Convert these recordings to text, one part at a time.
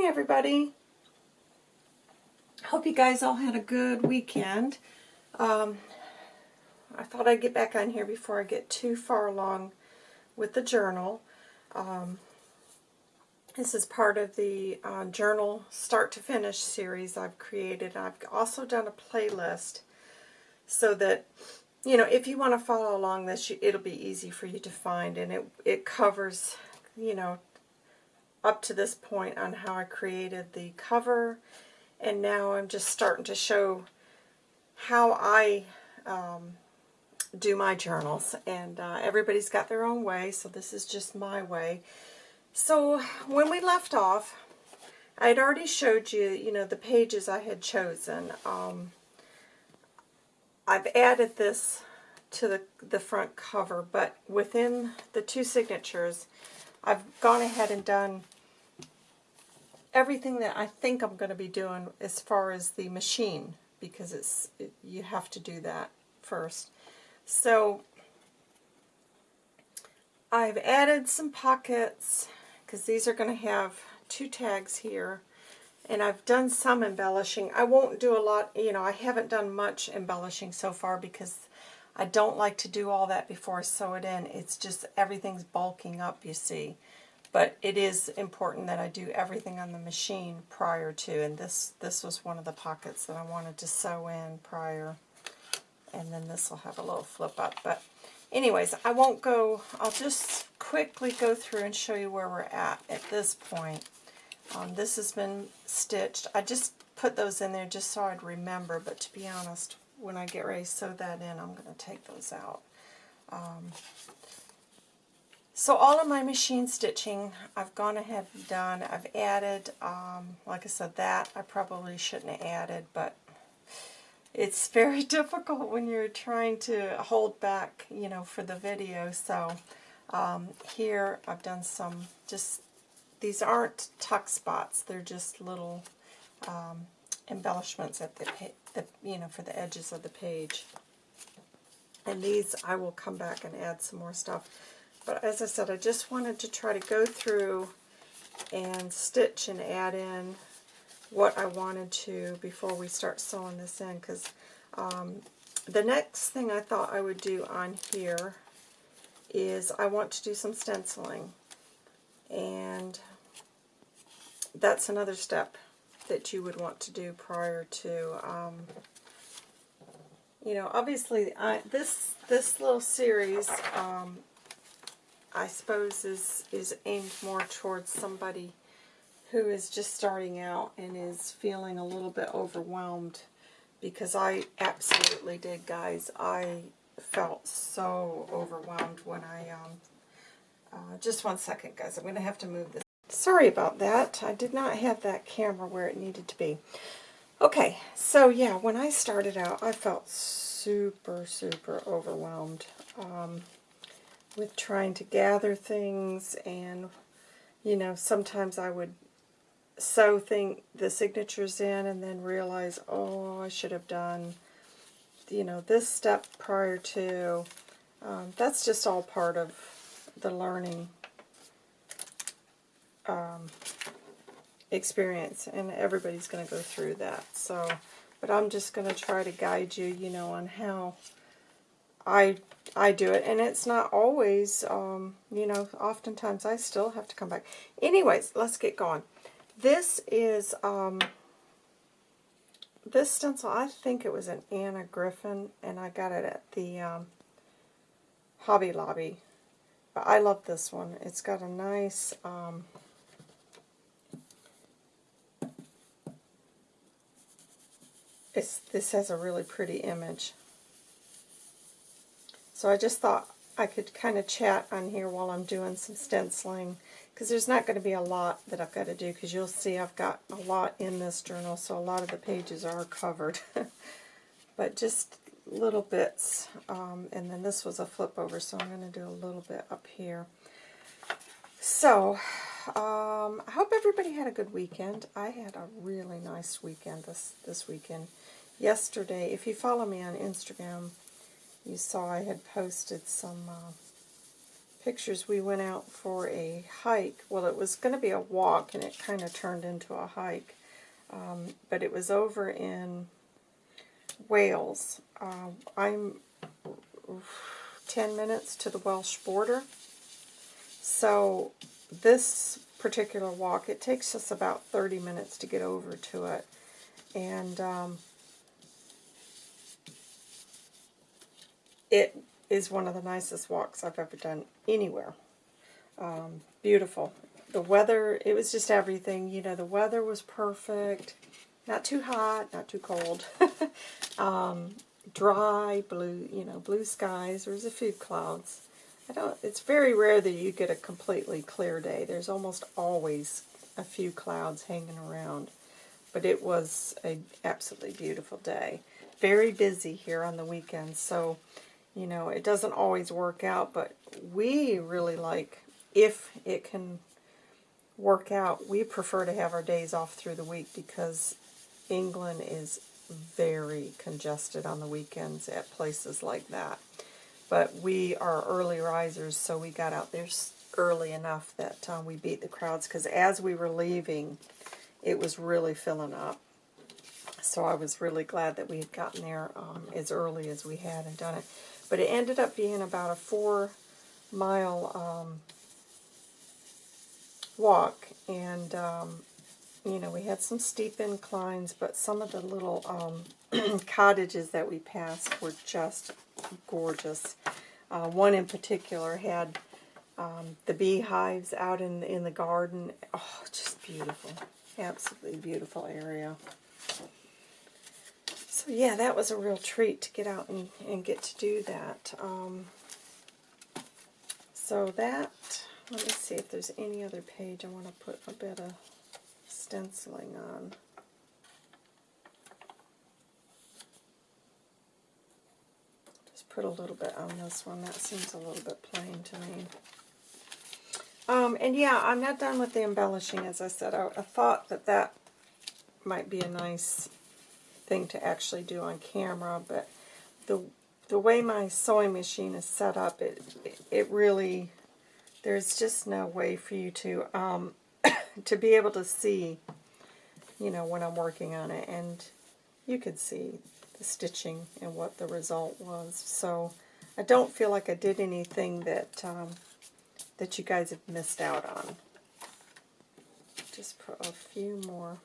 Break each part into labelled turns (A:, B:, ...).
A: morning, everybody. Hope you guys all had a good weekend. Um, I thought I'd get back on here before I get too far along with the journal. Um, this is part of the uh, journal start to finish series I've created. I've also done a playlist so that, you know, if you want to follow along this, it'll be easy for you to find. And it, it covers, you know, up to this point on how I created the cover. And now I'm just starting to show how I um, do my journals. And uh, everybody's got their own way, so this is just my way. So when we left off, I had already showed you, you know, the pages I had chosen. Um, I've added this to the, the front cover, but within the two signatures, I've gone ahead and done everything that I think I'm going to be doing as far as the machine, because it's it, you have to do that first. So I've added some pockets because these are going to have two tags here and I've done some embellishing. I won't do a lot, you know, I haven't done much embellishing so far because I don't like to do all that before I sew it in. It's just everything's bulking up, you see. But it is important that I do everything on the machine prior to, and this, this was one of the pockets that I wanted to sew in prior and then this will have a little flip up. But anyways, I won't go, I'll just quickly go through and show you where we're at at this point. Um, this has been stitched. I just put those in there just so I'd remember, but to be honest, when I get ready to sew that in, I'm going to take those out. Um, so all of my machine stitching, I've gone ahead and done. I've added, um, like I said, that I probably shouldn't have added, but it's very difficult when you're trying to hold back, you know, for the video. So um, here I've done some just, these aren't tuck spots. They're just little um, embellishments at the, the, you know, for the edges of the page. And these I will come back and add some more stuff. But as I said, I just wanted to try to go through and stitch and add in what I wanted to before we start sewing this in because um, the next thing I thought I would do on here is I want to do some stenciling and that's another step that you would want to do prior to um, you know obviously I, this this little series um, I suppose is is aimed more towards somebody who is just starting out and is feeling a little bit overwhelmed because I absolutely did, guys. I felt so overwhelmed when I, um, uh, just one second, guys. I'm going to have to move this. Sorry about that. I did not have that camera where it needed to be. Okay, so yeah, when I started out, I felt super, super overwhelmed um, with trying to gather things and, you know, sometimes I would sew thing, the signatures in and then realize, oh, I should have done, you know, this step prior to. Um, that's just all part of the learning um, experience, and everybody's going to go through that. So, but I'm just going to try to guide you, you know, on how I I do it, and it's not always, um, you know, oftentimes I still have to come back. Anyways, let's get going. This is, um, this stencil, I think it was an Anna Griffin, and I got it at the um, Hobby Lobby. But I love this one. It's got a nice, um, it's, this has a really pretty image. So I just thought I could kind of chat on here while I'm doing some stenciling because there's not going to be a lot that I've got to do because you'll see I've got a lot in this journal so a lot of the pages are covered but just little bits um, and then this was a flip over so I'm going to do a little bit up here so um, I hope everybody had a good weekend I had a really nice weekend this this weekend yesterday if you follow me on Instagram you saw I had posted some uh, pictures, we went out for a hike. Well, it was going to be a walk, and it kind of turned into a hike. Um, but it was over in Wales. Uh, I'm 10 minutes to the Welsh border. So this particular walk, it takes us about 30 minutes to get over to it. And um, it is one of the nicest walks I've ever done anywhere. Um, beautiful. The weather, it was just everything. You know, the weather was perfect. Not too hot, not too cold. um, dry, blue, you know, blue skies. There was a few clouds. I don't. It's very rare that you get a completely clear day. There's almost always a few clouds hanging around. But it was an absolutely beautiful day. Very busy here on the weekends, so you know it doesn't always work out. But we really like if it can work out. We prefer to have our days off through the week because England is very congested on the weekends at places like that. But we are early risers, so we got out there early enough that um, we beat the crowds because as we were leaving, it was really filling up. So I was really glad that we had gotten there um, as early as we had and done it. But it ended up being about a four mile um, walk, and um, you know, we had some steep inclines, but some of the little um, cottages that we passed were just gorgeous. Uh, one in particular had um, the beehives out in, in the garden. Oh, just beautiful. Absolutely beautiful area. So yeah, that was a real treat to get out and, and get to do that. Um, so that, let me see if there's any other page I want to put a bit of stenciling on. Put a little bit on this one. That seems a little bit plain to me. Um, and yeah, I'm not done with the embellishing, as I said. I, I thought that that might be a nice thing to actually do on camera, but the the way my sewing machine is set up, it it really there's just no way for you to um, to be able to see, you know, when I'm working on it. And you could see the stitching and what the result was. So I don't feel like I did anything that um, that you guys have missed out on. Just put a few more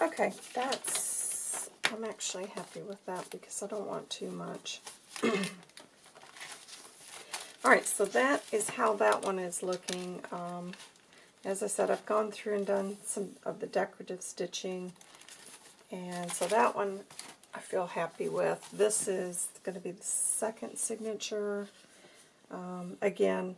A: Okay, that's, I'm actually happy with that because I don't want too much. Alright, so that is how that one is looking. Um, as I said, I've gone through and done some of the decorative stitching. And so that one I feel happy with. This is going to be the second signature. Um, again,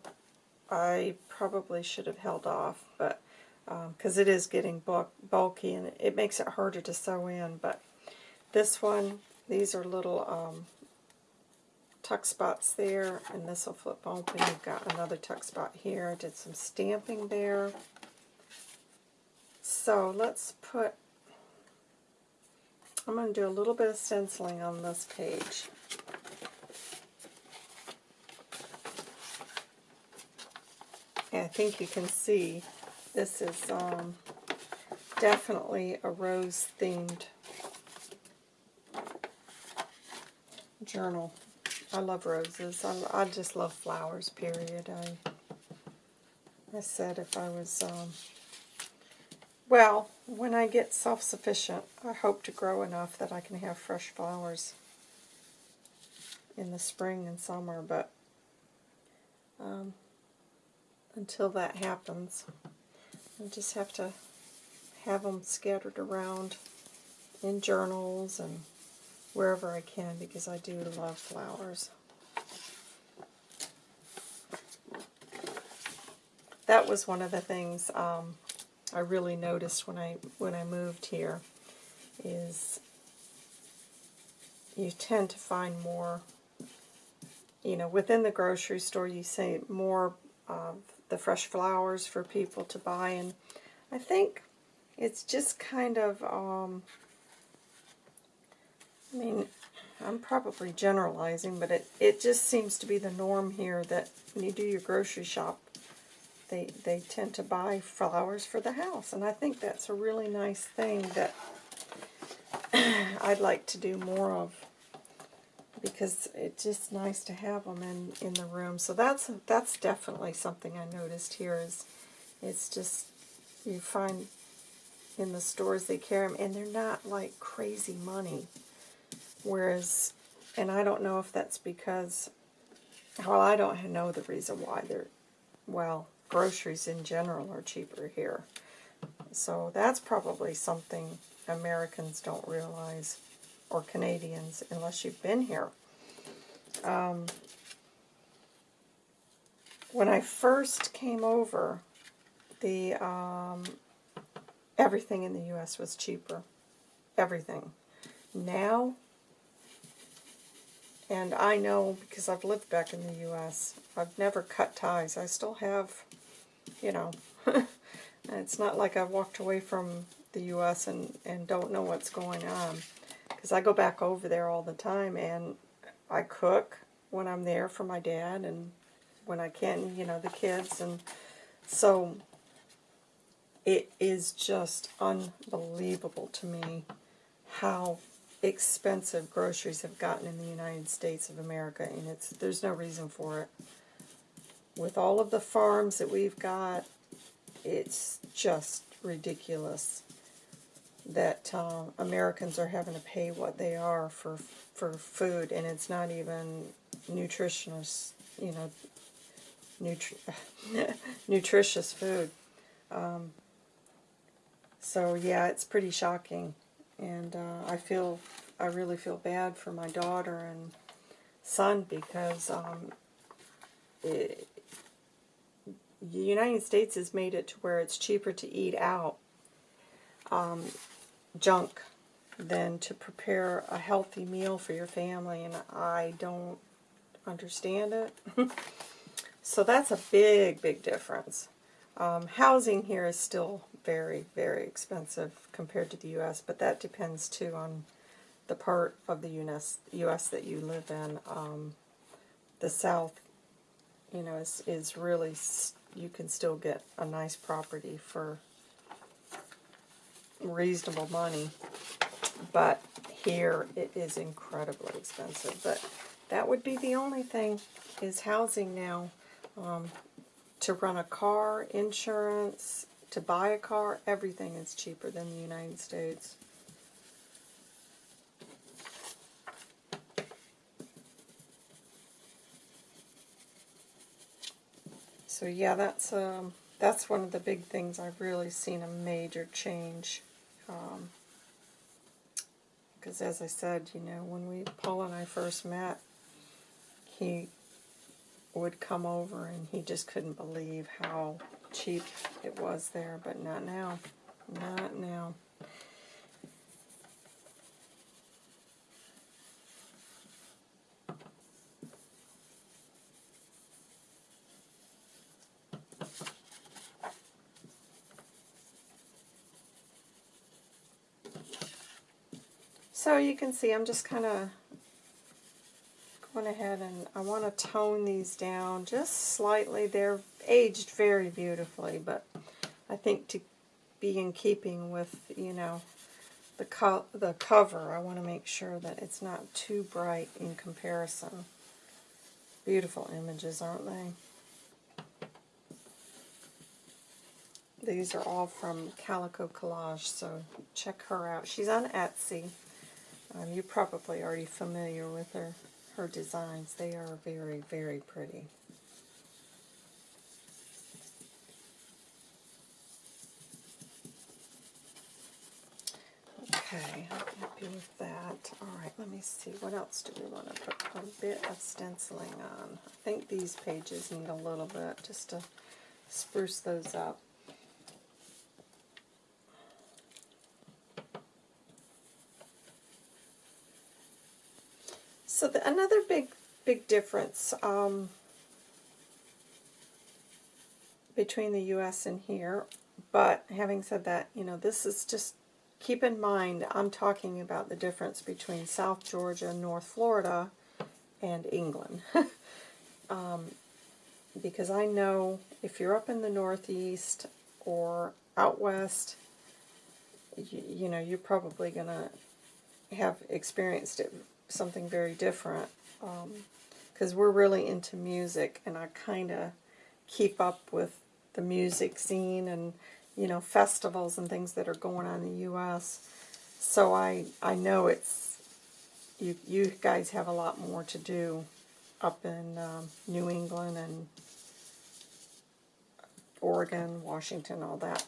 A: I probably should have held off, but because um, it is getting bulky and it makes it harder to sew in. But this one, these are little um, tuck spots there, and this will flip open. You've got another tuck spot here. I did some stamping there. So let's put, I'm going to do a little bit of stenciling on this page. And I think you can see this is um, definitely a rose-themed journal. I love roses. I, I just love flowers, period. I, I said if I was, um, well, when I get self-sufficient, I hope to grow enough that I can have fresh flowers in the spring and summer, but um, until that happens, I just have to have them scattered around in journals and wherever I can because I do love flowers. That was one of the things um, I really noticed when I when I moved here is you tend to find more, you know, within the grocery store, you see more of the fresh flowers for people to buy. And I think it's just kind of, um, I mean, I'm probably generalizing, but it, it just seems to be the norm here that when you do your grocery shop, they, they tend to buy flowers for the house. And I think that's a really nice thing that I'd like to do more of because it's just nice to have them in, in the room. So that's that's definitely something I noticed here is it's just you find in the stores they carry them and they're not like crazy money. Whereas, and I don't know if that's because, well, I don't know the reason why they're, well, groceries in general are cheaper here. So that's probably something Americans don't realize, or Canadians, unless you've been here. Um, when I first came over, the um, everything in the U.S. was cheaper. Everything. Now, and I know because I've lived back in the U.S., I've never cut ties. I still have, you know, it's not like I've walked away from the U.S. and, and don't know what's going on. Because I go back over there all the time and I cook when I'm there for my dad and when I can, you know, the kids. And so it is just unbelievable to me how expensive groceries have gotten in the United States of America, and it's there's no reason for it. With all of the farms that we've got, it's just ridiculous that um, Americans are having to pay what they are for for food, and it's not even nutritious, you know, nutri nutritious food. Um, so yeah, it's pretty shocking, and uh, I feel I really feel bad for my daughter and son because um, it, the United States has made it to where it's cheaper to eat out um, junk than to prepare a healthy meal for your family, and I don't understand it. so that's a big, big difference. Um, housing here is still very, very expensive compared to the U.S., but that depends too on the part of the US, US that you live in. Um, the South, you know, is, is really, you can still get a nice property for reasonable money, but here it is incredibly expensive. But that would be the only thing is housing now. Um, to run a car, insurance, to buy a car, everything is cheaper than the United States. So yeah, that's um, that's one of the big things I've really seen a major change. Because um, as I said, you know, when we Paul and I first met, he would come over and he just couldn't believe how cheap it was there, but not now. Not now. So you can see I'm just kind of going ahead and I want to tone these down just slightly. They're aged very beautifully, but I think to be in keeping with, you know, the, co the cover, I want to make sure that it's not too bright in comparison. Beautiful images, aren't they? These are all from Calico Collage, so check her out. She's on Etsy. Um, you're probably already familiar with her her designs. They are very, very pretty. Okay, I'm happy with that. All right, let me see. What else do we want to put a bit of stenciling on? I think these pages need a little bit just to spruce those up. So the, another big, difference um, between the U.S. and here, but having said that, you know, this is just, keep in mind, I'm talking about the difference between South Georgia, North Florida, and England. um, because I know if you're up in the Northeast or out west, you, you know, you're probably going to have experienced it, something very different. Because we're really into music, and I kind of keep up with the music scene and, you know, festivals and things that are going on in the U.S. So I, I know it's, you, you guys have a lot more to do up in um, New England and Oregon, Washington, all that.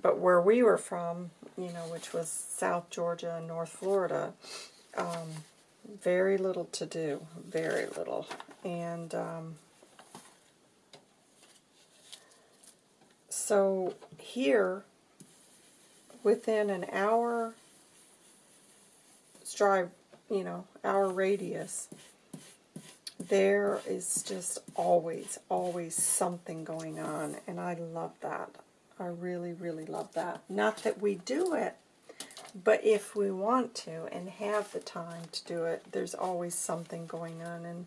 A: But where we were from, you know, which was South Georgia and North Florida, um, very little to do, very little. And um, so here, within an hour drive, you know, hour radius, there is just always, always something going on, and I love that. I really, really love that. Not that we do it, but if we want to and have the time to do it, there's always something going on, and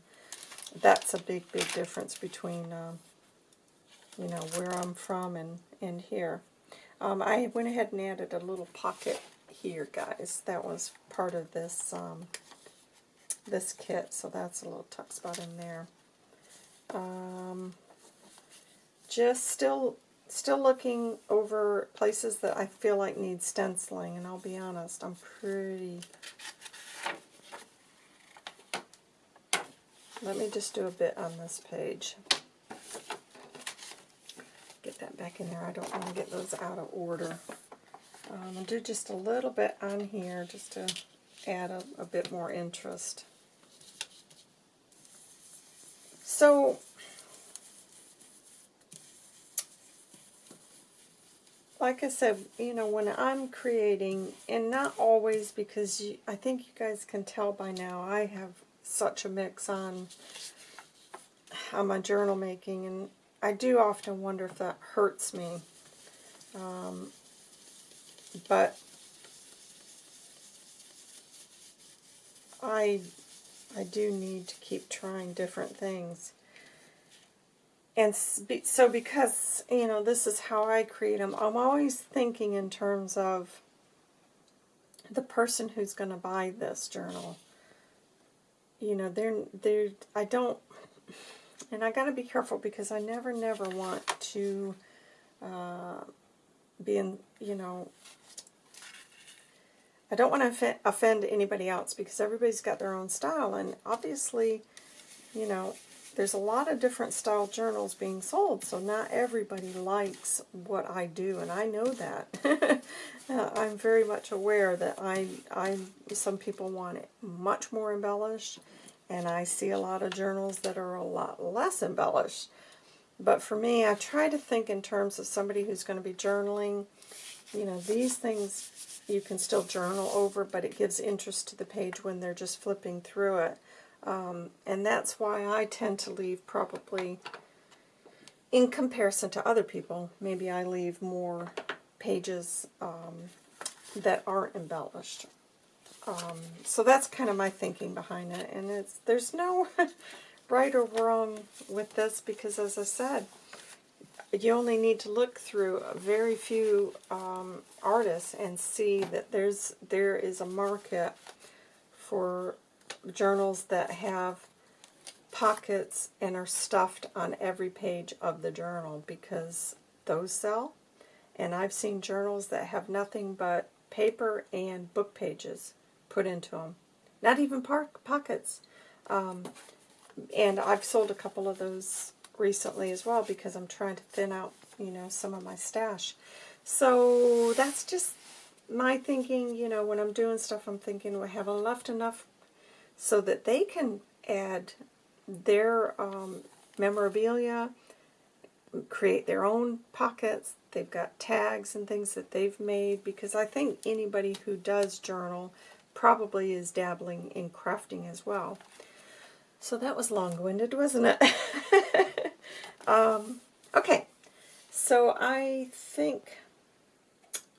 A: that's a big, big difference between, um, you know, where I'm from and, and here. Um, I went ahead and added a little pocket here, guys. That was part of this um, this kit, so that's a little tuck spot in there. Um, just still still looking over places that I feel like need stenciling, and I'll be honest, I'm pretty... Let me just do a bit on this page. Get that back in there. I don't want to get those out of order. Um, I'll do just a little bit on here just to add a, a bit more interest. So, like I said, you know, when I'm creating, and not always because you, I think you guys can tell by now, I have such a mix on, on my journal making, and I do often wonder if that hurts me. Um, but I I do need to keep trying different things. And so because, you know, this is how I create them, I'm always thinking in terms of the person who's going to buy this journal. You know, they're, they're, I don't, and I got to be careful because I never, never want to uh, be in, you know, I don't want to offend anybody else because everybody's got their own style, and obviously, you know, there's a lot of different style journals being sold, so not everybody likes what I do, and I know that. uh, I'm very much aware that I, I, some people want it much more embellished, and I see a lot of journals that are a lot less embellished. But for me, I try to think in terms of somebody who's going to be journaling. You know, these things you can still journal over, but it gives interest to the page when they're just flipping through it. Um, and that's why I tend to leave probably, in comparison to other people, maybe I leave more pages um, that aren't embellished. Um, so that's kind of my thinking behind it. And it's there's no right or wrong with this because, as I said, you only need to look through a very few um, artists and see that there's there is a market for journals that have pockets and are stuffed on every page of the journal because those sell. And I've seen journals that have nothing but paper and book pages put into them. Not even pockets. Um, and I've sold a couple of those recently as well because I'm trying to thin out, you know, some of my stash. So that's just my thinking, you know, when I'm doing stuff, I'm thinking, we have I left enough so that they can add their um, memorabilia, create their own pockets. They've got tags and things that they've made because I think anybody who does journal probably is dabbling in crafting as well. So that was long-winded, wasn't it? um, okay, so I think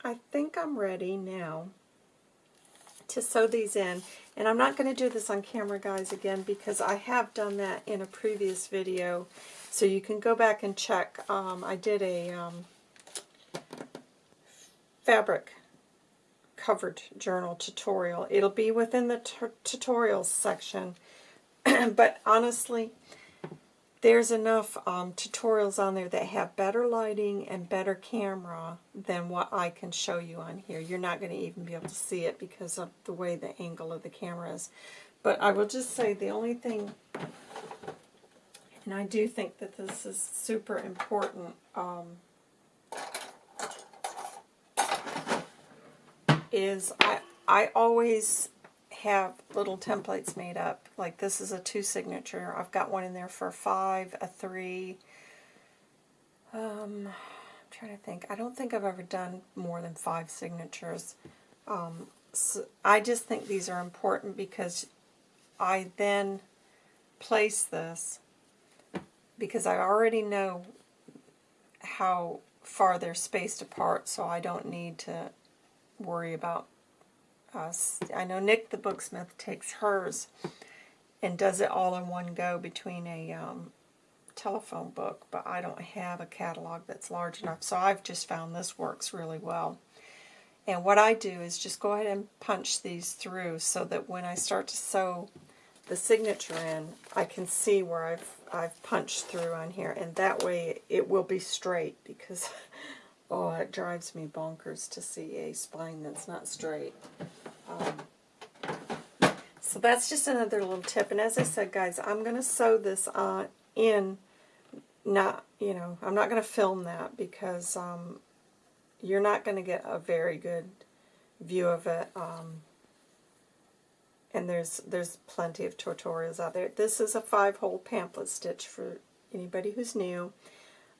A: I think I'm ready now to sew these in. And I'm not going to do this on camera, guys, again, because I have done that in a previous video. So you can go back and check. Um, I did a um, fabric covered journal tutorial. It'll be within the tutorials section. but honestly, there's enough um, tutorials on there that have better lighting and better camera than what I can show you on here. You're not going to even be able to see it because of the way the angle of the camera is. But I will just say the only thing, and I do think that this is super important, um, is I, I always have little templates made up. Like this is a two signature. I've got one in there for five, a three. Um, I'm trying to think. I don't think I've ever done more than five signatures. Um, so I just think these are important because I then place this because I already know how far they're spaced apart so I don't need to worry about uh, I know Nik the Booksmith takes hers and does it all in one go between a um, telephone book, but I don't have a catalog that's large enough, so I've just found this works really well. And what I do is just go ahead and punch these through so that when I start to sew the signature in, I can see where I've, I've punched through on here, and that way it will be straight because oh, it drives me bonkers to see a spine that's not straight. Um, so that's just another little tip. And as I said, guys, I'm going to sew this uh, in, not, you know, I'm not going to film that because um, you're not going to get a very good view of it. Um, and there's there's plenty of tutorials out there. This is a five-hole pamphlet stitch for anybody who's new.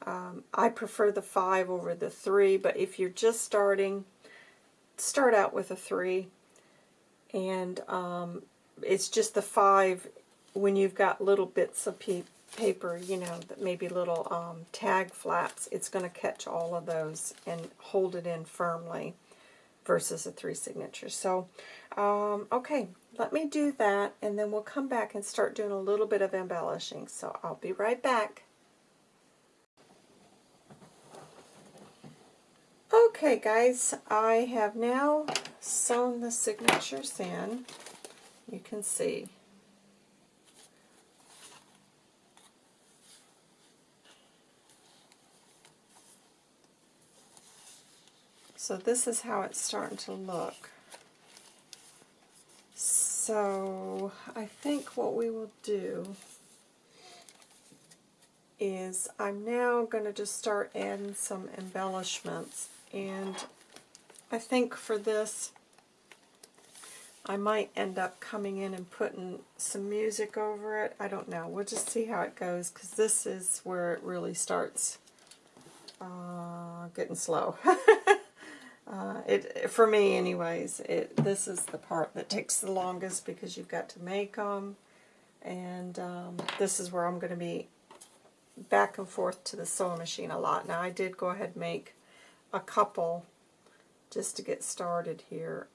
A: Um, I prefer the five over the three, but if you're just starting, start out with a three and um, it's just the five when you've got little bits of paper, you know, maybe little um, tag flaps, it's going to catch all of those and hold it in firmly versus a three signature. So, um, okay, let me do that, and then we'll come back and start doing a little bit of embellishing. So I'll be right back. Okay guys, I have now sewn the signatures in. You can see. So this is how it's starting to look. So I think what we will do is I'm now going to just start adding some embellishments and I think for this, I might end up coming in and putting some music over it. I don't know. We'll just see how it goes, because this is where it really starts uh, getting slow. uh, it For me, anyways, it this is the part that takes the longest, because you've got to make them, and um, this is where I'm going to be back and forth to the sewing machine a lot. Now, I did go ahead and make a couple just to get started here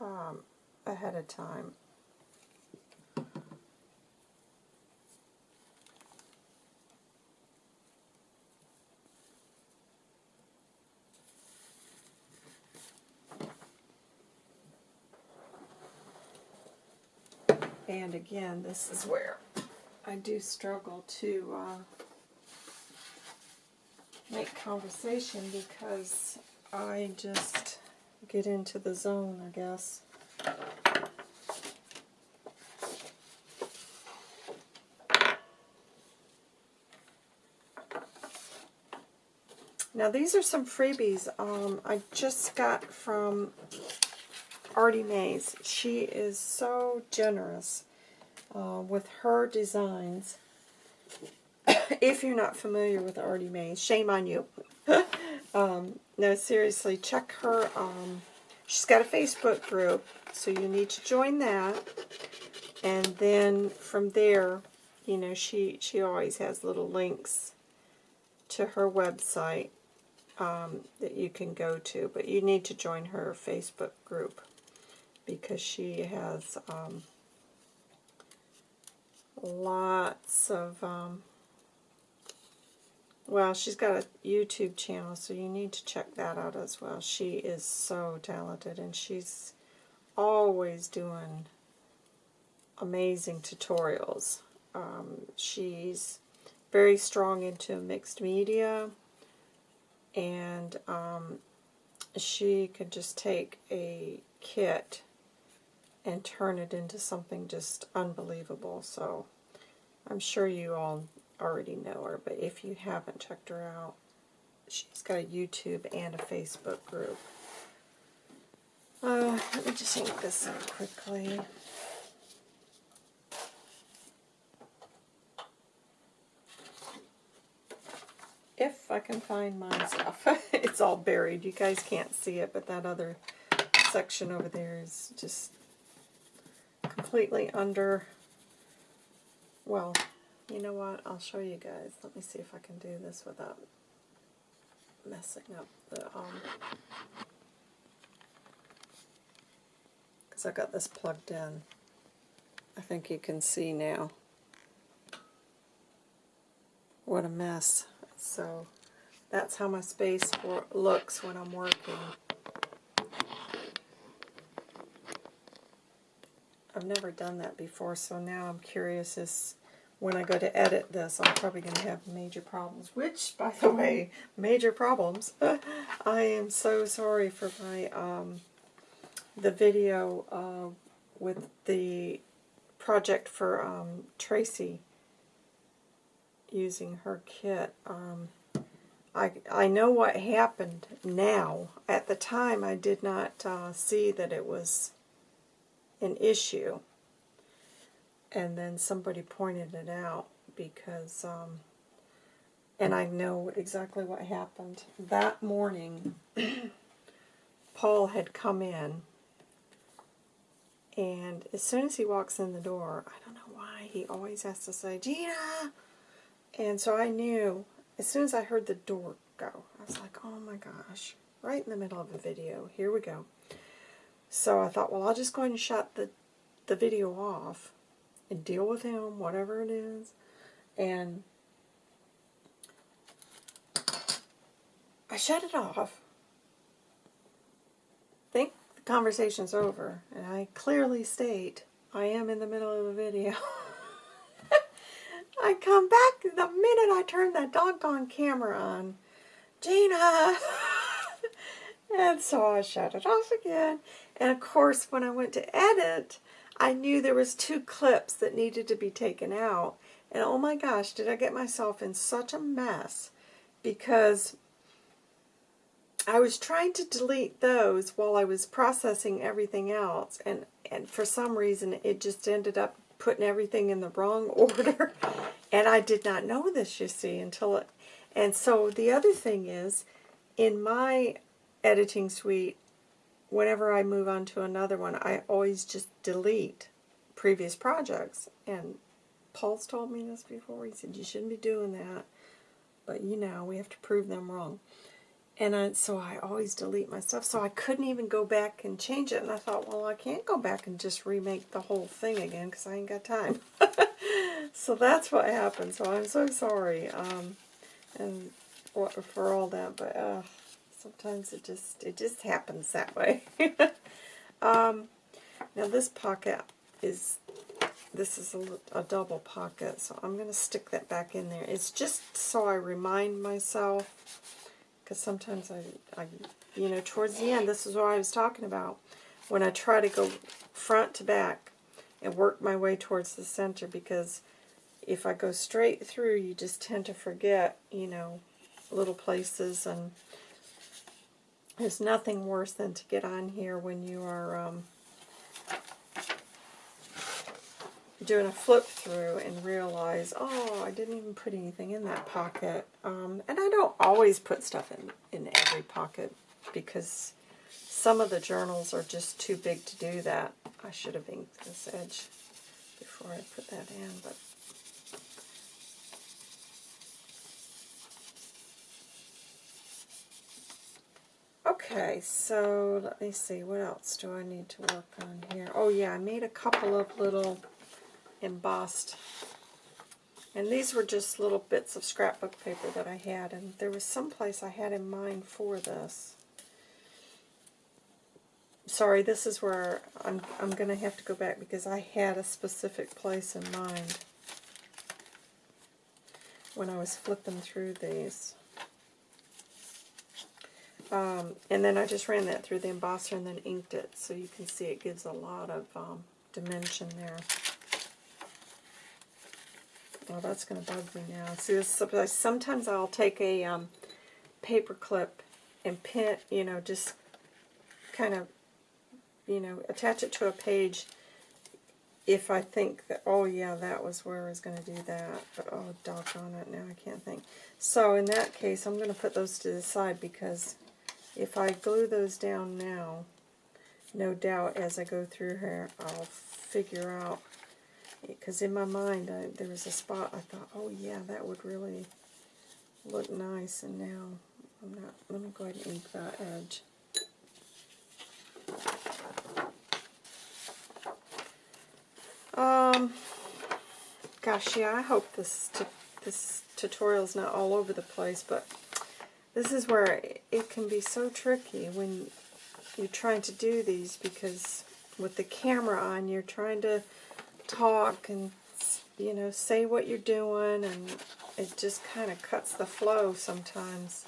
A: um, ahead of time. And again, this is where I do struggle to uh, make conversation because I just get into the zone, I guess. Now these are some freebies um, I just got from Artie Mays. She is so generous uh, with her designs. if you're not familiar with Artie Mays, shame on you. um, no, seriously, check her um, she's got a Facebook group, so you need to join that. And then from there, you know, she, she always has little links to her website um, that you can go to. But you need to join her Facebook group because she has um, lots of, um, well, she's got a YouTube channel, so you need to check that out as well. She is so talented, and she's always doing amazing tutorials. Um, she's very strong into mixed media, and um, she could just take a kit and turn it into something just unbelievable. So I'm sure you all already know her, but if you haven't checked her out, she's got a YouTube and a Facebook group. Uh, let me just ink this up quickly. If I can find my stuff. it's all buried. You guys can't see it, but that other section over there is just completely under, well, you know what, I'll show you guys. Let me see if I can do this without messing up the, um, because I got this plugged in. I think you can see now. What a mess. So that's how my space looks when I'm working. I've never done that before, so now I'm curious as when I go to edit this, I'm probably going to have major problems. Which, by the way, major problems. I am so sorry for my um, the video uh, with the project for um, Tracy using her kit. Um, I, I know what happened now. At the time, I did not uh, see that it was an issue. And then somebody pointed it out because, um, and I know exactly what happened. That morning, Paul had come in, and as soon as he walks in the door, I don't know why, he always has to say, Gina! And so I knew, as soon as I heard the door go, I was like, oh my gosh, right in the middle of a video, here we go. So I thought, well, I'll just go ahead and shut the, the video off and deal with him, whatever it is. And I shut it off. Think the conversation's over. And I clearly state I am in the middle of a video. I come back the minute I turn that doggone camera on. Gina! and so I shut it off again. And of course, when I went to edit, I knew there was two clips that needed to be taken out. And oh my gosh, did I get myself in such a mess because I was trying to delete those while I was processing everything else. And, and for some reason, it just ended up putting everything in the wrong order. and I did not know this, you see, until it... And so the other thing is, in my editing suite, whenever I move on to another one, I always just delete previous projects. And Paul's told me this before. He said, you shouldn't be doing that. But, you know, we have to prove them wrong. And I, so I always delete my stuff. So I couldn't even go back and change it. And I thought, well, I can't go back and just remake the whole thing again because I ain't got time. so that's what happened. So I'm so sorry um, and for, all that. But, uh, sometimes it just it just happens that way. um, now this pocket is this is a, a, double pocket, so I'm going to stick that back in there. It's just so I remind myself, because sometimes I, I, you know, towards the end, this is what I was talking about, when I try to go front to back and work my way towards the center, because if I go straight through, you just tend to forget, you know, little places and there's nothing worse than to get on here when you are um, doing a flip through and realize, oh, I didn't even put anything in that pocket. Um, and I don't always put stuff in, in every pocket because some of the journals are just too big to do that. I should have inked this edge before I put that in, but Okay, so let me see, what else do I need to work on here? Oh yeah, I made a couple of little embossed, and these were just little bits of scrapbook paper that I had, and there was some place I had in mind for this. Sorry, this is where I'm, I'm going to have to go back because I had a specific place in mind when I was flipping through these. Um, and then I just ran that through the embosser and then inked it, so you can see it gives a lot of um, dimension there. Oh, that's going to bug me now. See, this, sometimes I'll take a um, paper clip and pin, you know, just kind of, you know, attach it to a page if I think that, oh yeah, that was where I was going to do that. But oh, doggone it, now I can't think. So in that case, I'm going to put those to the side because if I glue those down now, no doubt as I go through here, I'll figure out, because in my mind I, there was a spot I thought, oh yeah, that would really look nice, and now I'm not, let me go ahead and ink that edge. Um, gosh, yeah, I hope this this tutorial is not all over the place, but this is where it can be so tricky when you're trying to do these because with the camera on you're trying to talk and you know say what you're doing and it just kind of cuts the flow sometimes.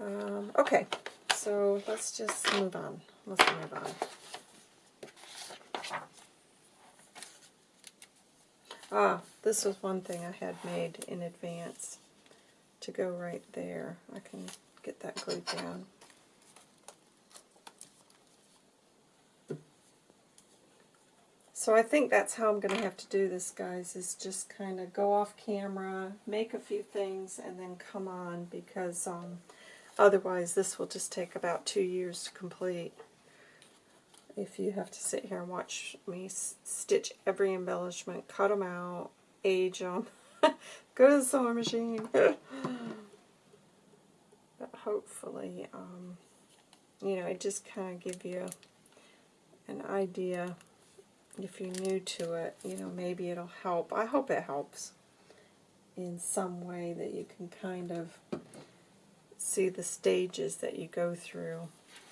A: Um, okay, so let's just move on. Let's move on. Ah, this was one thing I had made in advance to go right there. I can get that glued down. So I think that's how I'm going to have to do this, guys, is just kind of go off camera, make a few things, and then come on because um, Otherwise, this will just take about two years to complete. If you have to sit here and watch me stitch every embellishment, cut them out, age them, go to the sewing machine. but hopefully, um, you know, it just kind of give you an idea if you're new to it, you know, maybe it'll help. I hope it helps in some way that you can kind of see the stages that you go through.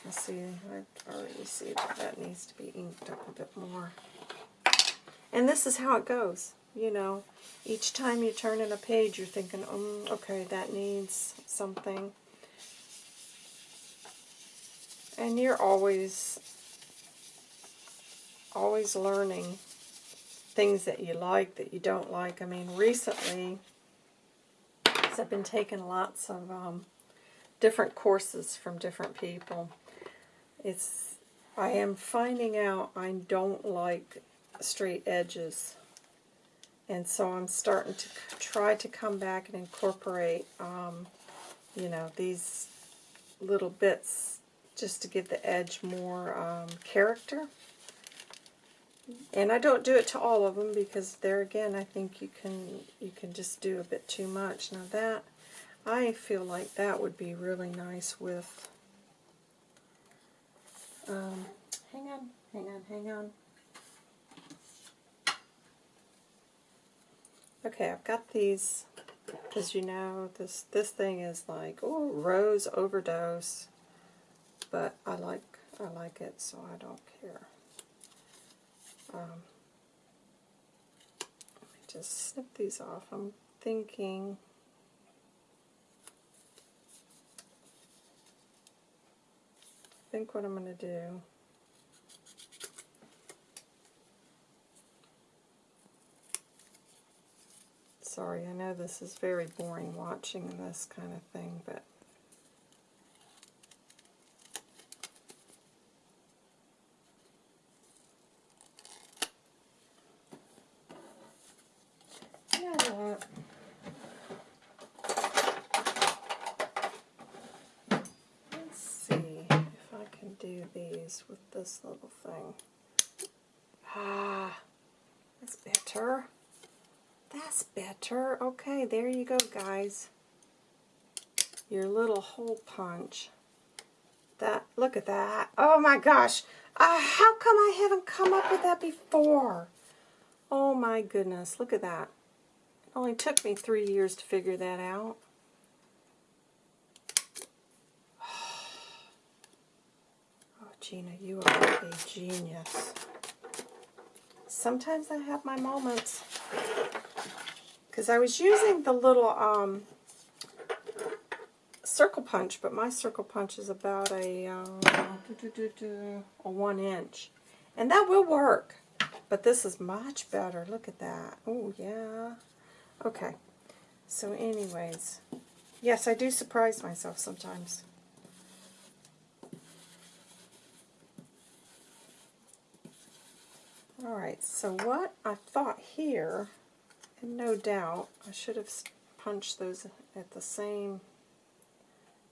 A: I see, I already see that that needs to be inked up a bit more. And this is how it goes, you know. Each time you turn in a page, you're thinking, um, okay, that needs something. And you're always, always learning things that you like, that you don't like. I mean, recently, I've been taking lots of um, different courses from different people. It's I am finding out I don't like straight edges. And so I'm starting to try to come back and incorporate, um, you know, these little bits just to give the edge more um, character. And I don't do it to all of them because there again I think you can you can just do a bit too much. Now that I feel like that would be really nice with, um, hang on, hang on, hang on. Okay, I've got these, because you know, this, this thing is like, oh, rose overdose, but I like, I like it, so I don't care. Um, let me just snip these off. I'm thinking think what I'm going to do. Sorry, I know this is very boring watching this kind of thing, but do these with this little thing. Ah, that's better. That's better. Okay, there you go, guys. Your little hole punch. That, look at that. Oh my gosh. Uh, how come I haven't come up with that before? Oh my goodness, look at that. It only took me three years to figure that out. Gina, you are a genius. Sometimes I have my moments. Because I was using the little um, circle punch, but my circle punch is about a, uh, a one inch. And that will work. But this is much better. Look at that. Oh, yeah. Okay. So anyways, yes, I do surprise myself sometimes. Alright, so what I thought here, and no doubt, I should have punched those at the same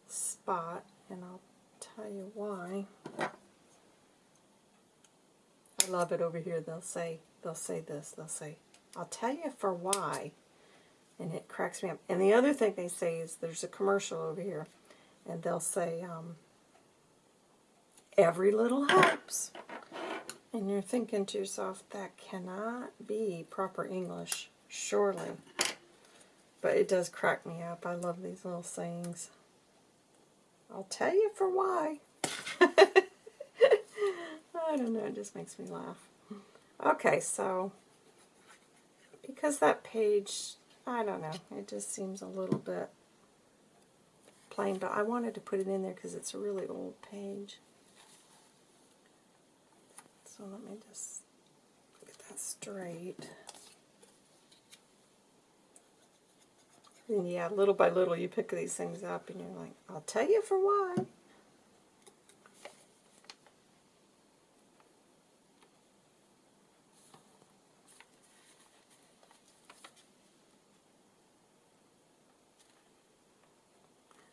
A: spot, and I'll tell you why. I love it over here. They'll say, they'll say this, they'll say, I'll tell you for why, and it cracks me up. And the other thing they say is, there's a commercial over here, and they'll say, um, every little helps. And you're thinking to yourself, that cannot be proper English, surely. But it does crack me up. I love these little sayings. I'll tell you for why. I don't know, it just makes me laugh. Okay, so because that page, I don't know, it just seems a little bit plain, but I wanted to put it in there because it's a really old page. So let me just get that straight. And yeah, little by little you pick these things up and you're like, I'll tell you for why.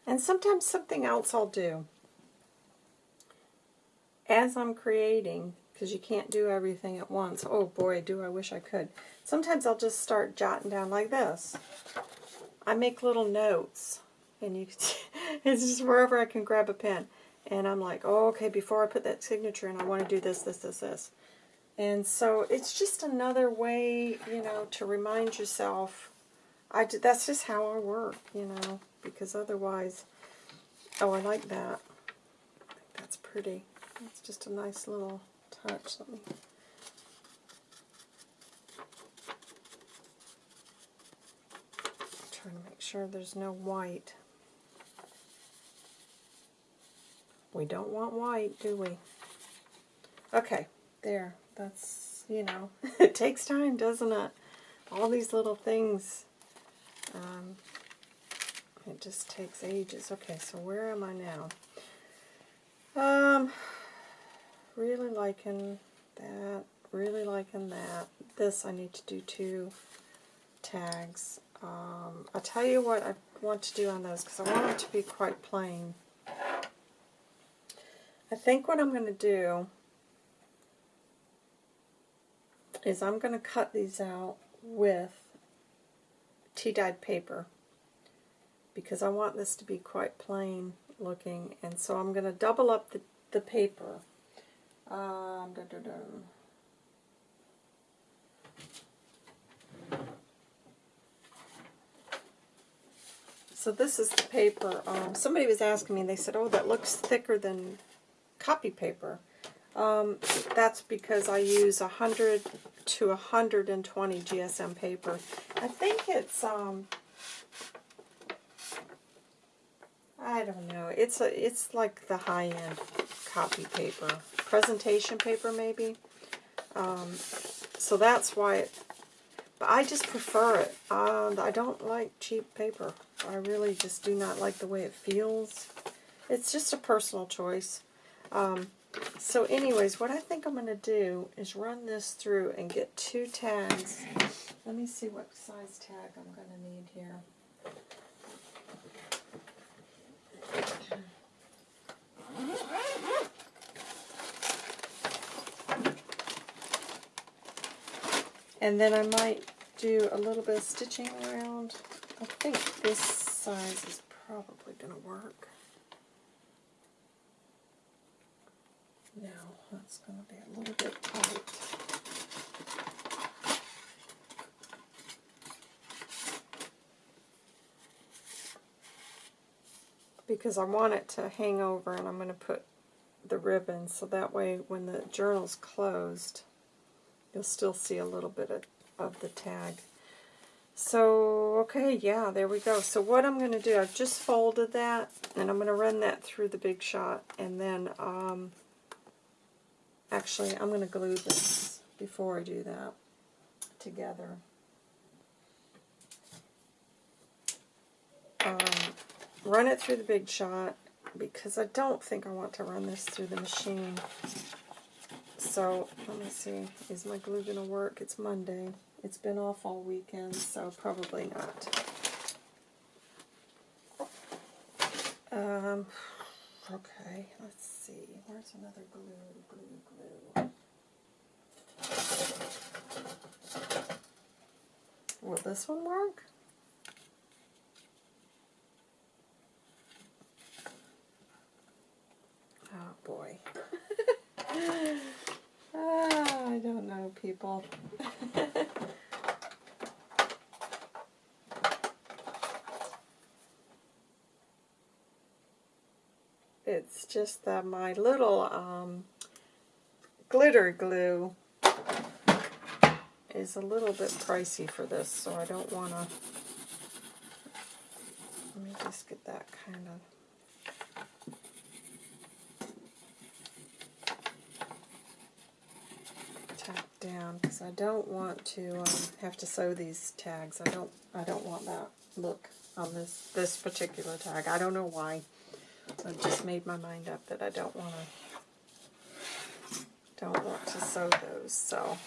A: And sometimes something else I'll do. As I'm creating, because you can't do everything at once. Oh boy, do I wish I could. Sometimes I'll just start jotting down like this. I make little notes, and you it's just wherever I can grab a pen. And I'm like, oh, okay, before I put that signature in, I want to do this, this, this, this. And so it's just another way, you know, to remind yourself. I do, that's just how I work, you know, because otherwise, oh, I like that. That's pretty. It's just a nice little touch. Let me try to make sure there's no white. We don't want white, do we? Okay, there. That's, you know, it takes time, doesn't it? All these little things. Um, it just takes ages. Okay, so where am I now? Um, really liking that, really liking that. This I need to do two tags. Um, I'll tell you what I want to do on those because I want it to be quite plain. I think what I'm going to do is I'm going to cut these out with tea-dyed paper because I want this to be quite plain looking and so I'm going to double up the, the paper um, da, da, da. So this is the paper. Um, somebody was asking me, they said, oh, that looks thicker than copy paper. Um, that's because I use 100 to 120 GSM paper. I think it's, um, I don't know, it's a, it's like the high-end copy paper presentation paper maybe. Um, so that's why it, but I just prefer it. Uh, I don't like cheap paper. I really just do not like the way it feels. It's just a personal choice. Um, so anyways, what I think I'm going to do is run this through and get two tags. Let me see what size tag I'm going to need here. And then I might do a little bit of stitching around. I think this size is probably going to work. No, that's going to be a little bit tight. Because I want it to hang over and I'm going to put the ribbon so that way when the journal's closed you'll still see a little bit of, of the tag. So, okay, yeah, there we go. So what I'm going to do, I've just folded that, and I'm going to run that through the Big Shot, and then, um, actually, I'm going to glue this before I do that together. Um, run it through the Big Shot, because I don't think I want to run this through the machine. So, let me see. Is my glue going to work? It's Monday. It's been off all weekend, so probably not. Um, okay, let's see. Where's another glue, glue, glue? Will this one work? Oh boy. ah, I don't know, people. it's just that my little um, glitter glue is a little bit pricey for this, so I don't want to... Let me just get that kind of... down because I don't want to um, have to sew these tags. I don't I don't want that look on this this particular tag. I don't know why. I just made my mind up that I don't want to don't want to sew those. So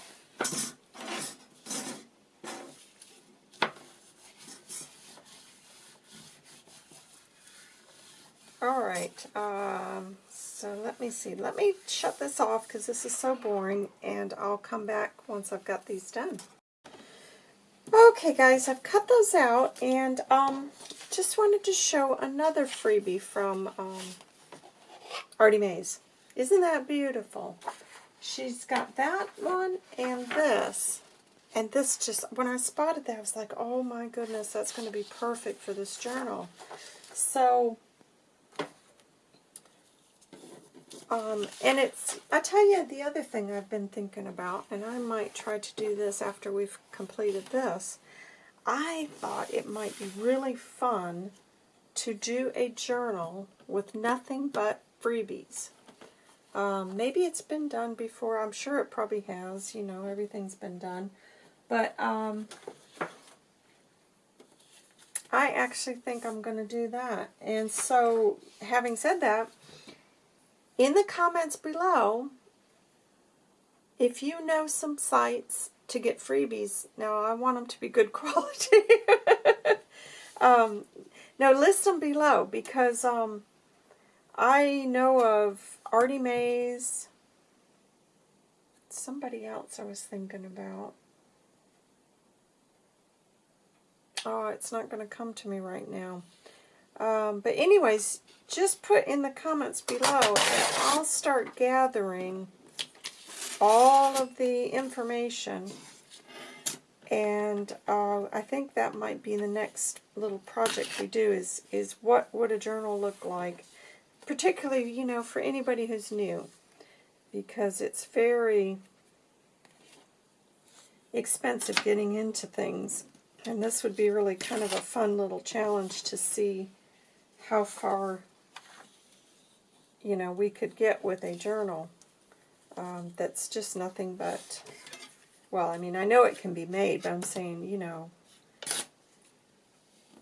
A: all right. Um, so let me see. Let me shut this off because this is so boring, and I'll come back once I've got these done. Okay, guys, I've cut those out, and um, just wanted to show another freebie from um, Artie Mays. Isn't that beautiful? She's got that one and this. And this just, when I spotted that, I was like, oh my goodness, that's going to be perfect for this journal. So, um, and it's, I tell you, the other thing I've been thinking about, and I might try to do this after we've completed this, I thought it might be really fun to do a journal with nothing but freebies. Um, maybe it's been done before. I'm sure it probably has. You know, everything's been done. But um, I actually think I'm going to do that. And so, having said that, in the comments below, if you know some sites to get freebies. Now, I want them to be good quality. um, now, list them below because um, I know of Artie Mays, somebody else I was thinking about. Oh, it's not going to come to me right now. Um, but anyways, just put in the comments below and I'll start gathering all of the information. And uh, I think that might be the next little project we do is is what would a journal look like? Particularly you know for anybody who's new because it's very expensive getting into things. And this would be really kind of a fun little challenge to see how far you know we could get with a journal um, that's just nothing but, well, I mean, I know it can be made, but I'm saying, you know,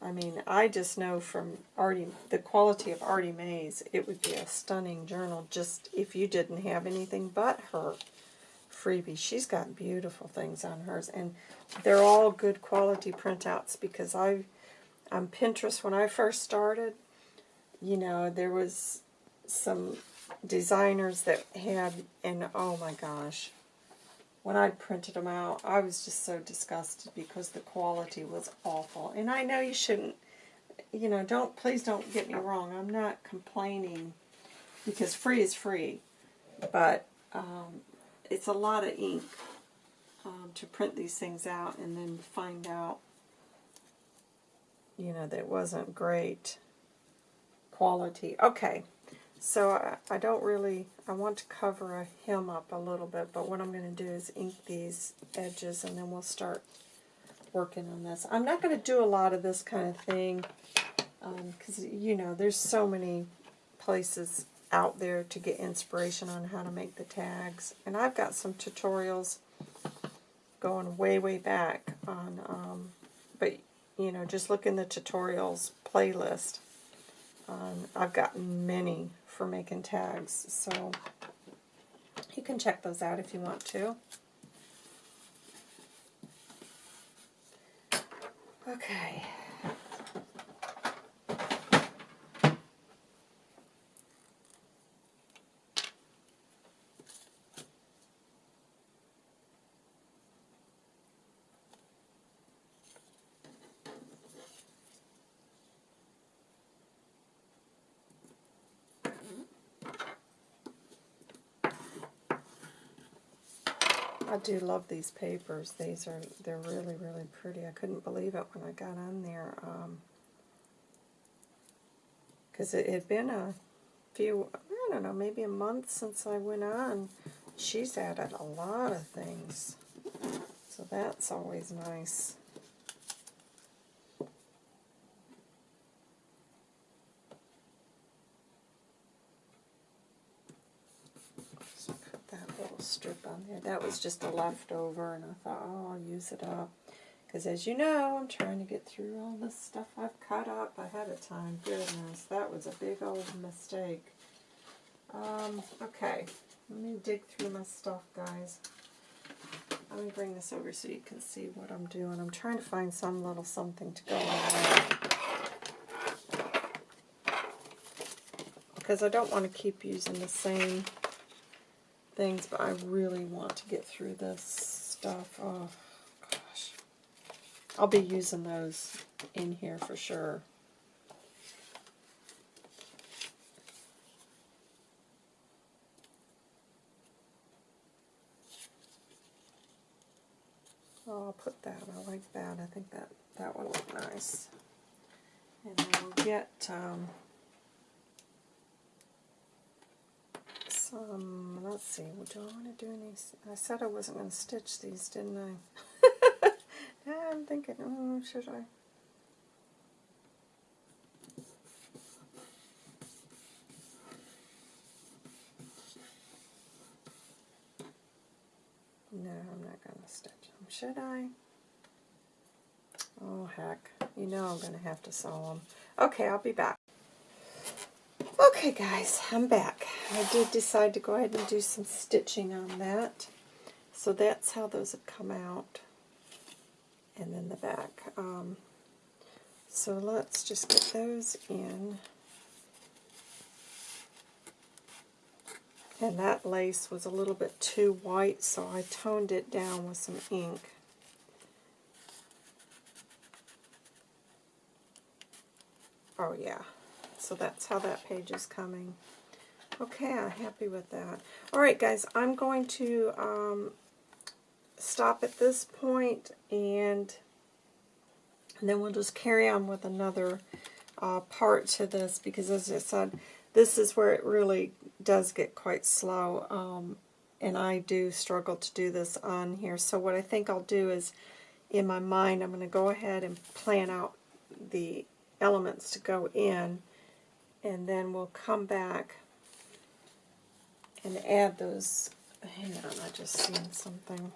A: I mean, I just know from Artie, the quality of Artie Mays, it would be a stunning journal just if you didn't have anything but her freebie. She's got beautiful things on hers, and they're all good quality printouts because I, on Pinterest, when I first started, you know, there was some designers that had, and oh my gosh, when I printed them out, I was just so disgusted because the quality was awful. And I know you shouldn't, you know, don't, please don't get me wrong. I'm not complaining because free is free. But um, it's a lot of ink um, to print these things out and then find out, you know, that it wasn't great quality. Okay, so I, I don't really, I want to cover him up a little bit, but what I'm going to do is ink these edges and then we'll start working on this. I'm not going to do a lot of this kind of thing because, um, you know, there's so many places out there to get inspiration on how to make the tags. And I've got some tutorials going way, way back on, um, but, you know, just look in the tutorials playlist. Um, I've got many for making tags, so you can check those out if you want to. Okay. I do love these papers. These are, they're really, really pretty. I couldn't believe it when I got on there. Because um, it had been a few, I don't know, maybe a month since I went on. She's added a lot of things. So that's always nice. On there. That was just a leftover, and I thought, oh, I'll use it up. Because as you know, I'm trying to get through all this stuff I've cut up ahead of time. Goodness, that was a big old mistake. Um, okay, let me dig through my stuff, guys. Let me bring this over so you can see what I'm doing. I'm trying to find some little something to go on Because I don't want to keep using the same things, but I really want to get through this stuff. Oh, gosh. I'll be using those in here for sure. Oh, I'll put that. I like that. I think that that would look nice. And then we'll get um, Um, let's see, do I want to do any, I said I wasn't going to stitch these, didn't I? I'm thinking, oh, should I? No, I'm not going to stitch them. Should I? Oh, heck. You know I'm going to have to sew them. Okay, I'll be back. Okay guys, I'm back. I did decide to go ahead and do some stitching on that. So that's how those have come out. And then the back. Um, so let's just get those in. And that lace was a little bit too white, so I toned it down with some ink. Oh yeah, so that's how that page is coming. Okay, I'm happy with that. Alright guys, I'm going to um, stop at this point and, and then we'll just carry on with another uh, part to this because as I said, this is where it really does get quite slow um, and I do struggle to do this on here. So what I think I'll do is in my mind I'm going to go ahead and plan out the elements to go in and then we'll come back and add those. Hang on, I just seen something.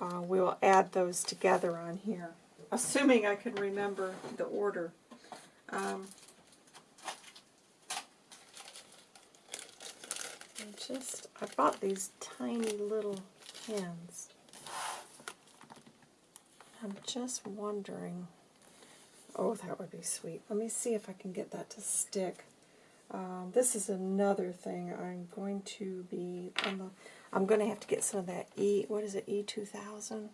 A: Uh, we will add those together on here, assuming I can remember the order. Um, just, I bought these tiny little pins. I'm just wondering, oh, that would be sweet. Let me see if I can get that to stick. Um, this is another thing I'm going to be, the, I'm going to have to get some of that E, what is it, E2000?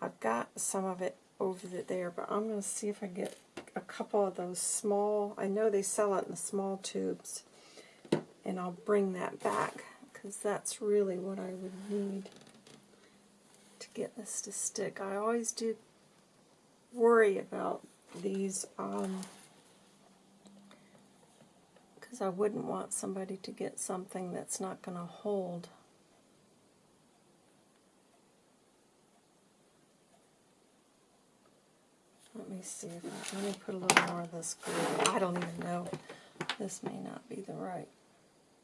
A: I've got some of it over there, but I'm going to see if I get a couple of those small, I know they sell it in the small tubes, and I'll bring that back, because that's really what I would need to get this to stick. I always do worry about these, um, because I wouldn't want somebody to get something that's not going to hold. Let me see if I, let me put a little more of this glue. I don't even know. This may not be the right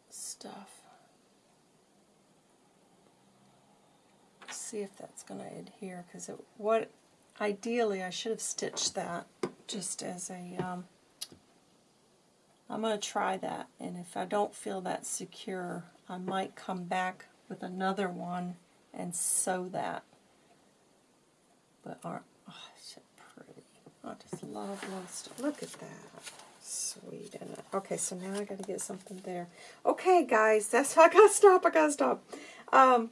A: stuff. See if that's going to adhere because it what ideally I should have stitched that just as a um, I'm going to try that and if I don't feel that secure I might come back with another one and sew that. But aren't oh, it's pretty. I just love stuff look at that. Sweet it? Okay so now I got to get something there. Okay guys that's I gotta stop I gotta stop. Um,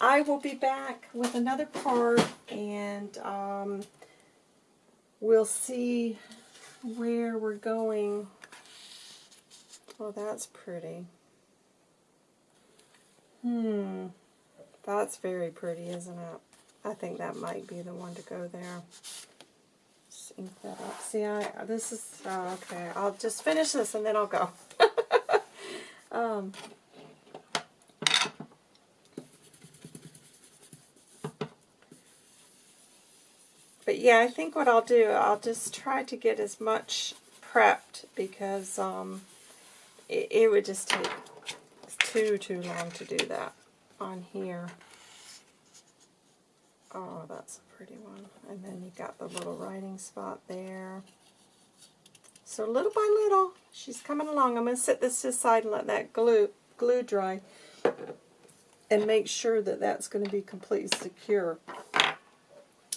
A: I will be back with another part and um, we'll see where we're going. Oh, that's pretty. Hmm. That's very pretty, isn't it? I think that might be the one to go there. Just ink that up. See, I this is oh, okay. I'll just finish this and then I'll go. um, But yeah, I think what I'll do, I'll just try to get as much prepped because um, it, it would just take too, too long to do that on here. Oh, that's a pretty one. And then you got the little writing spot there. So little by little, she's coming along. I'm going to set this to the side and let that glue, glue dry and make sure that that's going to be completely secure.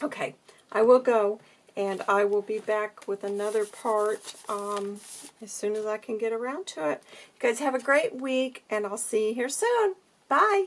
A: Okay, I will go and I will be back with another part um, as soon as I can get around to it. You guys have a great week and I'll see you here soon. Bye.